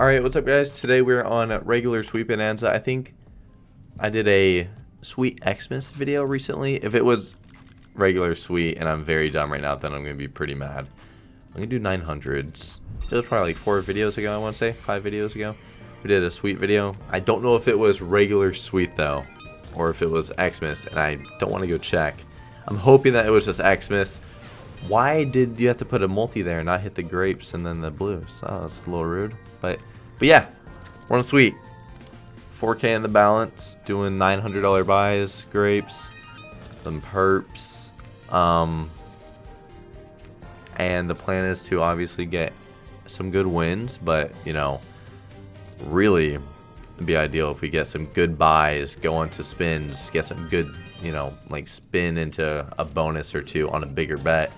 Alright, what's up guys? Today we're on regular Sweet Bonanza. I think I did a Sweet Xmas video recently. If it was regular Sweet and I'm very dumb right now, then I'm going to be pretty mad. I'm going to do 900s. It was probably like four videos ago, I want to say. Five videos ago. We did a Sweet video. I don't know if it was regular Sweet though. Or if it was Xmas, and I don't want to go check. I'm hoping that it was just Xmas. Why did you have to put a multi there and not hit the grapes and then the blues? Oh, that's a little rude. But, but yeah, we're on sweet. 4K in the balance, doing $900 buys, grapes, some perps. Um, and the plan is to obviously get some good wins, but, you know, really be ideal if we get some good buys, go into spins, get some good, you know, like spin into a bonus or two on a bigger bet.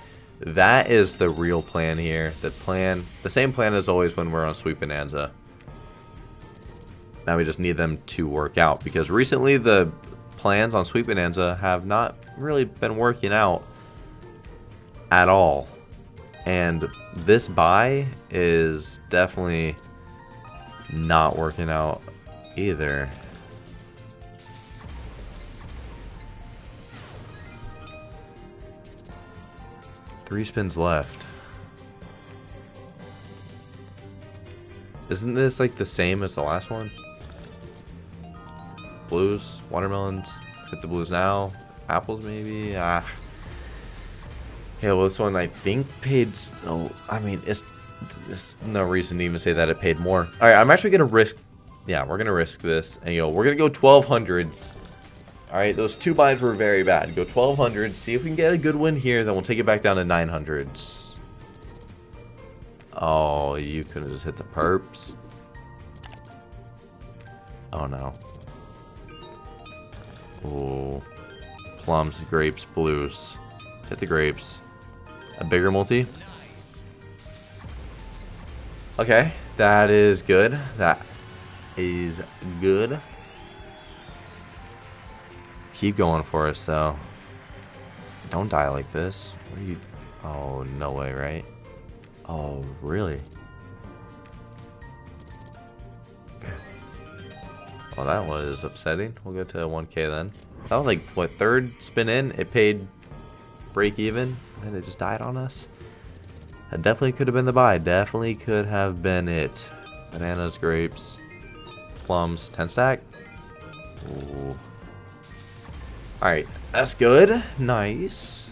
That is the real plan here. The plan, the same plan as always when we're on Sweet Bonanza. Now we just need them to work out because recently the plans on Sweet Bonanza have not really been working out at all. And this buy is definitely not working out either. Three spins left. Isn't this like the same as the last one? Blues, watermelons, hit the blues now. Apples maybe? Ah. Yeah, well this one I think paid, oh, I mean, it's, there's no reason to even say that it paid more. Alright, I'm actually going to risk, yeah, we're going to risk this. And, you know, we're going to go 1200s Alright, those two buys were very bad. Go 1200, see if we can get a good win here, then we'll take it back down to 900s. Oh, you could have just hit the perps. Oh no. Ooh. Plums, grapes, blues. Hit the grapes. A bigger multi. Okay, that is good. That is good. Keep going for us, though. Don't die like this. What are you... Oh, no way, right? Oh, really? Well, that was upsetting. We'll go to 1k then. That was like, what, third spin in? It paid break even, and it just died on us. That definitely could have been the buy. Definitely could have been it. Bananas, grapes, plums, 10 stack. Ooh. Alright, that's good. Nice.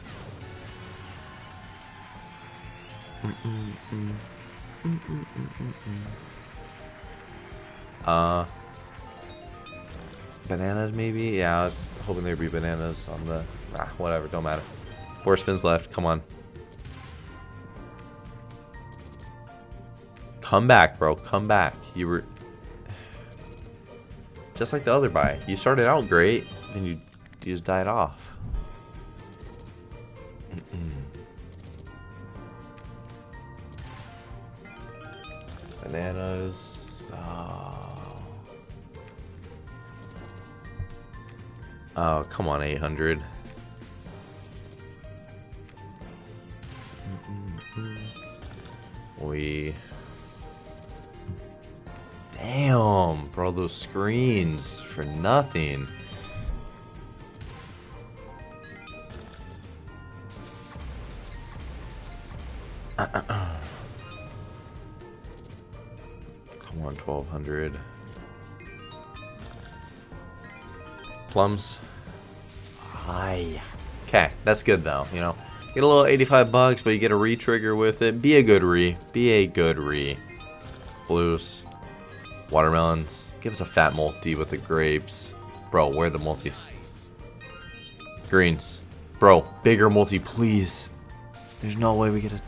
uh, bananas maybe? Yeah, I was hoping there'd be bananas on the... Ah, whatever, don't matter. Four spins left, come on. Come back, bro, come back. You were... Just like the other buy. You started out great, then you you just died off. Bananas. Oh. oh, come on, 800. We... Damn, bro, those screens for nothing. On, 1200. Plums. Hi. Okay, that's good though, you know. Get a little 85 bucks, but you get a re-trigger with it. Be a good re. Be a good re. Blues. Watermelons. Give us a fat multi with the grapes. Bro, where are the multis? Greens. Bro, bigger multi, please. There's no way we get a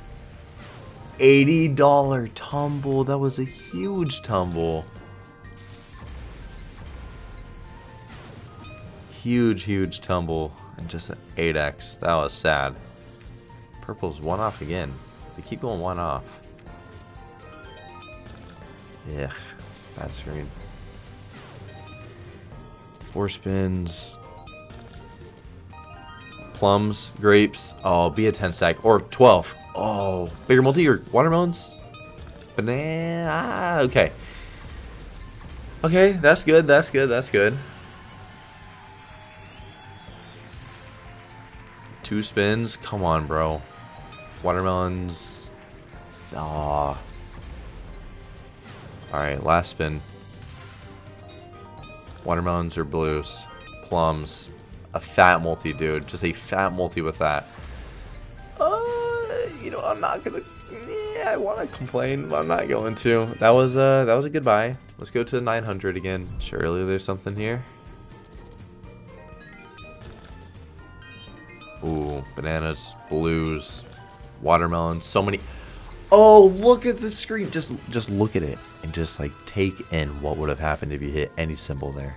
$80 tumble. That was a huge tumble. Huge, huge tumble. And just an 8x. That was sad. Purple's one off again. They keep going one off. Yeah, bad screen. Four spins. Plums, grapes. Oh, be a 10 stack. Or 12. Oh, bigger multi or watermelons? Banana. Ah, okay. Okay, that's good, that's good, that's good. Two spins? Come on, bro. Watermelons. Aw. Alright, last spin. Watermelons or blues. Plums. A fat multi, dude. Just a fat multi with that. You know, I'm not gonna... Yeah, I want to complain, but I'm not going to. That was, uh, that was a good buy. Let's go to 900 again. Surely there's something here. Ooh, bananas, blues, watermelons, so many. Oh, look at the screen. Just just look at it and just like take in what would have happened if you hit any symbol there.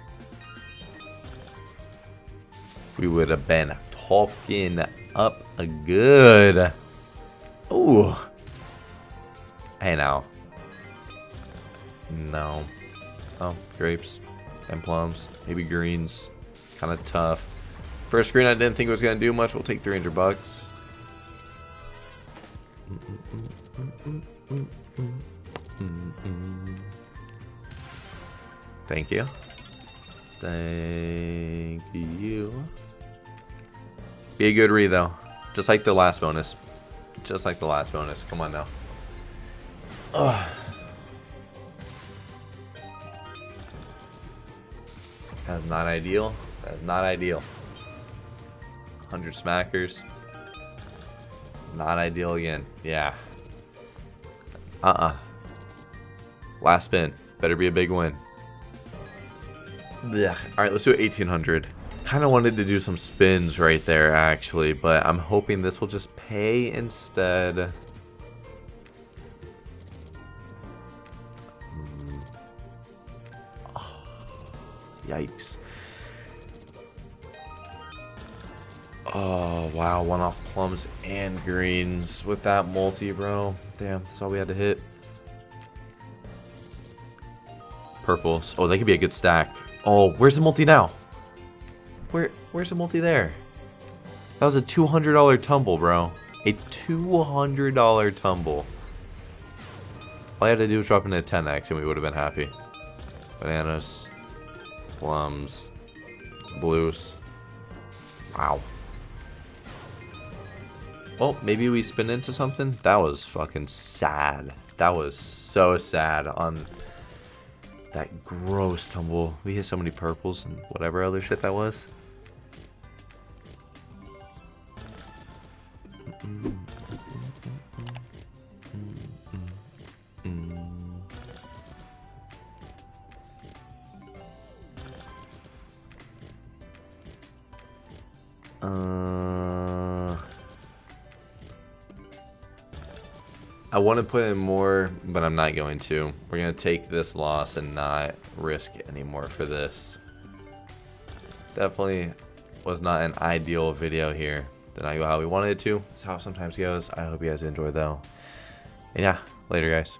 We would have been talking up a good. Ooh. Hey now. No. Oh, grapes and plums. Maybe greens. Kind of tough. First green I didn't think it was going to do much. We'll take 300 bucks. Thank you. Thank you. Be a good read though. Just like the last bonus. Just like the last bonus. Come on now. Ugh. That's not ideal. That's not ideal. 100 smackers. Not ideal again. Yeah. Uh-uh. Last spin. Better be a big win. Yeah. Alright, let's do 1800. Kind of wanted to do some spins right there, actually, but I'm hoping this will just pay instead. Hmm. Oh, yikes. Oh, wow. One off plums and greens with that multi, bro. Damn, that's all we had to hit. Purples. Oh, they could be a good stack. Oh, where's the multi now? Where, Where's the multi there? That was a $200 tumble, bro. A $200 tumble. All I had to do was drop into a 10x and we would have been happy. Bananas. Plums. Blues. Wow. Well, maybe we spin into something? That was fucking sad. That was so sad on that gross tumble. We hit so many purples and whatever other shit that was. Uh... I want to put in more, but I'm not going to. We're going to take this loss and not risk anymore for this. Definitely was not an ideal video here. Did not go how we wanted it to. That's how it sometimes goes. I hope you guys enjoy though. And yeah, later guys.